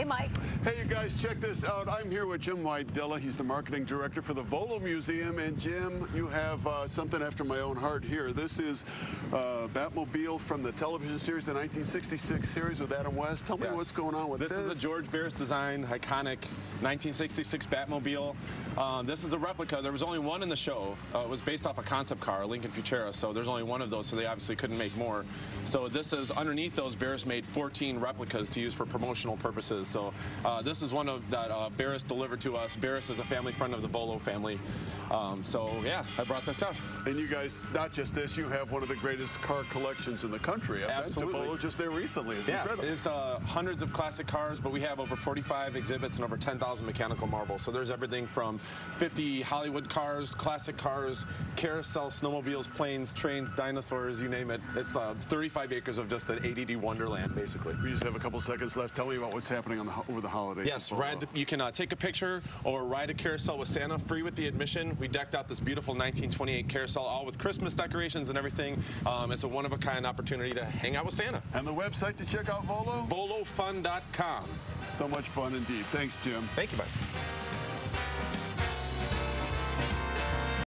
Hey, Mike. Hey, you guys, check this out. I'm here with Jim Wojdyla. He's the marketing director for the Volo Museum. And Jim, you have uh, something after my own heart here. This is uh, Batmobile from the television series, the 1966 series with Adam West. Tell me Yes. what's going on with this. This is a George Barris design, iconic 1966 Batmobile. Uh, this is a replica. There was only one in the show. Uh, it was based off a concept car, a Lincoln Futura, so there's only one of those, so they obviously couldn't make more. So this is, underneath those, Barris made 14 replicas to use for promotional purposes. So uh, this is one of that uh, Barris delivered to us. Barris is a family friend of the Volo family. Um, so yeah, I brought this out. And you guys, not just this, you have one of the greatest car collections in the country. I've Absolutely. been to Volo just there recently. It's Yeah, incredible. it's uh, hundreds of classic cars, but we have over 45 exhibits and over 10,000 mechanical marvels. So there's everything from 50 Hollywood cars, classic cars, carousel, snowmobiles, planes, trains, dinosaurs, you name it. It's uh, 35 acres of just an ADD wonderland, basically. we just have a couple seconds left. Tell me about what's happening on the, over the holidays. Yes, ride the, you can uh, take a picture or ride a carousel with Santa free with the admission. We decked out this beautiful 1928 carousel, all with Christmas decorations and everything. Um, it's a one-of-a-kind opportunity to hang out with Santa. And the website to check out Volo? VoloFun.com. So much fun indeed. Thanks, Jim. Thank you, bud.